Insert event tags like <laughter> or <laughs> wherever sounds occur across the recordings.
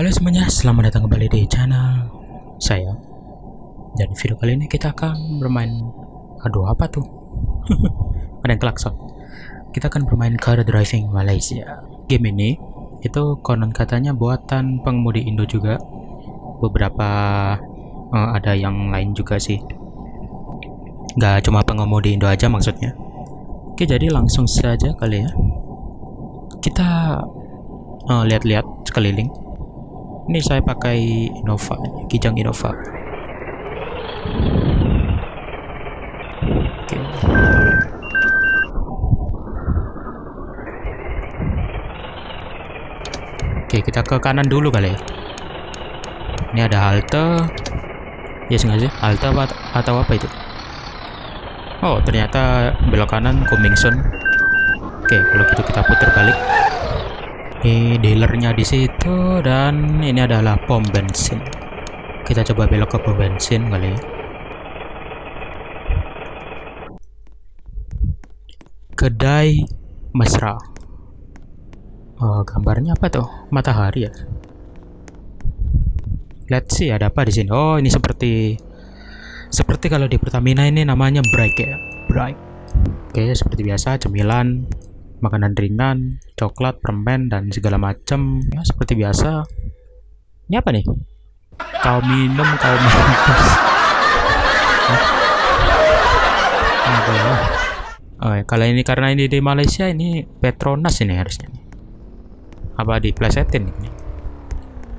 Halo semuanya, selamat datang kembali di channel saya. Dan video kali ini kita akan bermain Aduh, apa tuh? <laughs> Ada yang klakson. Kita akan bermain Car Driving Malaysia. Game ini itu konon katanya buatan pengemudi Indo juga. Beberapa eh, ada yang lain juga sih. Gak cuma pengemudi Indo aja maksudnya. Oke, jadi langsung saja kali ya. Kita eh, lihat-lihat sekeliling ini saya pakai Innova Kijang Innova. Oke. Kita ke kanan dulu kali ya. Ini ada halte. Ya sengaja. Halte apa, atau apa itu? Oh ternyata belok kanan Cummingson oke kalau gitu kita putar balik ini dealernya di situ dan ini adalah pom bensin. Kita coba belok ke pom bensin kali ya. Kedai mesra. Oh, gambarnya apa tuh? Matahari ya? Let's see ada apa di sini? Oh ini seperti seperti kalau di Pertamina ini namanya bright ya? Bright. Oke seperti biasa cemilan makanan ringan, coklat, permen, dan segala macam. Ya, seperti biasa. Ini apa nih? Kau minum, kau mampus. Oh, ya, kalau ini karena ini di Malaysia ini Petronas ini harusnya. Apa diplesetin ini?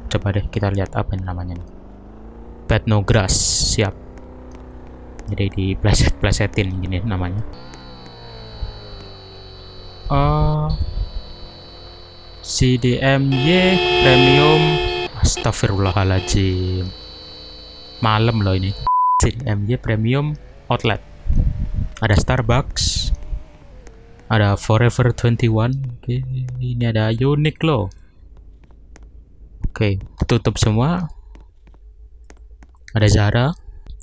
Coba deh kita lihat apa ini namanya nih. Petnogras, siap. Jadi dipleset-plesetin gini namanya. CDMY Premium. Astagfirullahaladzim. Malam loh ini. CDMY Premium Outlet. Ada Starbucks Ada Forever 21 Oke, Ini ada Uniqlo Oke, tutup semua. Ada Zara.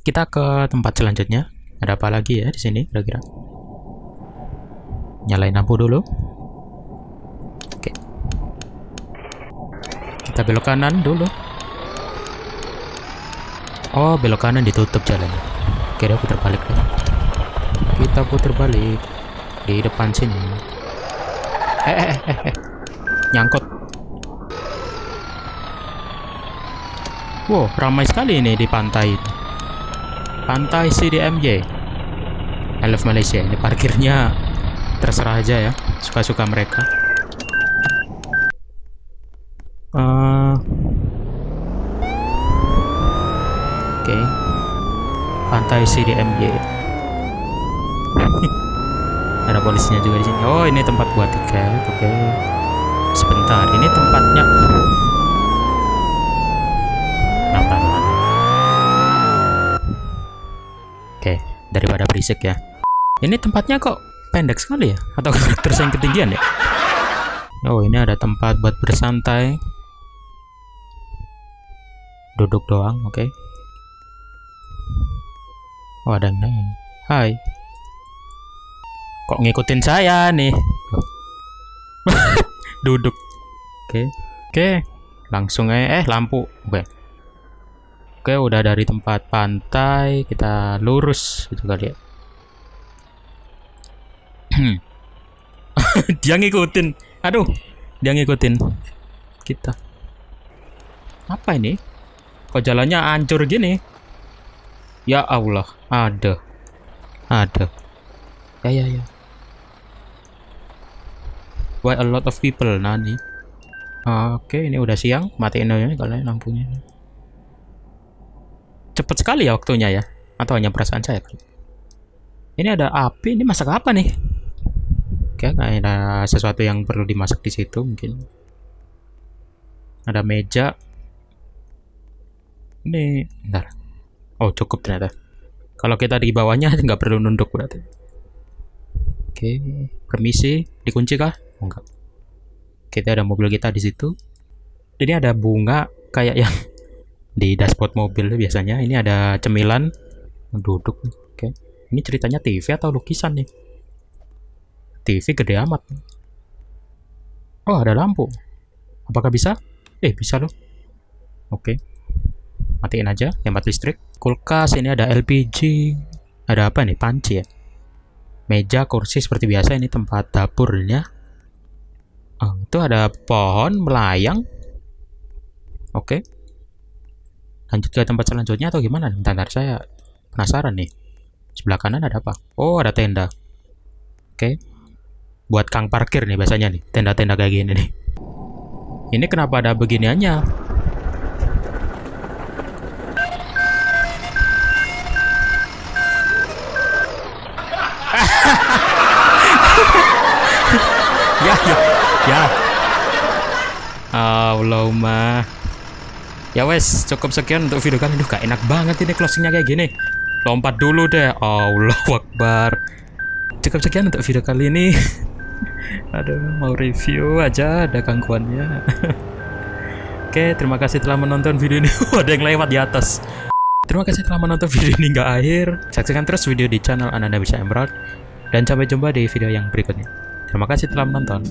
Kita ke tempat selanjutnya. Ada apa lagi ya di sini kira-kira? Nyalain lampu dulu kita belok kanan dulu. Oh belok kanan ditutup jalan oke dia putar balik deh. Kita putar balik di depan sini. Eh eh eh, eh. nyangkut. Wow ramai sekali ini di pantai pantai CDMJ I love Malaysia ini parkirnya terserah aja ya suka-suka mereka uh, oke okay. Pantai CDMJ <laughs> ada polisinya juga di sini. Oh ini tempat buat tiket oke. Okay. sebentar ini tempatnya. Oke, okay, daripada berisik ya. Ini tempatnya kok pendek sekali ya? Atau <laughs> karakter yang ketinggian ya? Oh ini ada tempat buat bersantai. Duduk doang oke. okay. Oh ada yang hai kok ngikutin saya nih <laughs> duduk oke okay. oke okay. langsung aja eh lampu oke okay. oke udah dari tempat pantai kita lurus gitu kali ya <clears throat> dia ngikutin. Aduh, dia ngikutin kita. Apa ini? Kok jalannya hancur gini? Ya Allah, ada. Ada. Ya ya ya. Why a lot of people nani? Oke, ini udah siang. Matiin aja kalian lampunya. Cepet sekali ya waktunya ya. Atau hanya perasaan saya? Ini ada api. Ini masak apa nih? Oke, ada sesuatu yang perlu dimasak di situ mungkin. Ada meja. Ini, bentar. Oh, cukup ternyata. Kalau kita di bawahnya <laughs> nggak perlu nunduk berarti. Oke, permisi, dikunci kah? Enggak. Kita ada mobil kita di situ. Ini ada bunga kayak yang <laughs> di dashboard mobil biasanya. Ini ada cemilan duduk. Oke. Ini ceritanya TV atau lukisan nih? TV gede amat. Oh, ada lampu. Apakah bisa? Eh, bisa loh. Oke. Matiin aja, hemat listrik. Kulkas, ini ada LPG. Ada apa nih? Panci ya? Meja, kursi seperti biasa. Ini tempat dapurnya. Oh, itu ada pohon melayang. Oke. Lanjut ke tempat selanjutnya atau gimana? Bentar, saya penasaran nih. Sebelah kanan ada apa? Oh, ada tenda. Oke. Buat kang parkir nih biasanya nih. Tenda-tenda kayak gini nih. Ini kenapa ada beginiannya? ya ya ya Allahumma ya wes cukup sekian untuk video kali ini gak enak banget ini closingnya kayak gini lompat dulu deh Allah Akbar cukup sekian untuk video kali ini <laughs> aduh mau review aja ada gangguannya <laughs> Oke, terima kasih telah menonton video ini. <laughs> ada yang lewat di atas. Terima kasih telah menonton video ini hingga akhir. Saksikan terus video di channel Ananda Bisa Emerald. Dan sampai jumpa di video yang berikutnya. Terima kasih telah menonton.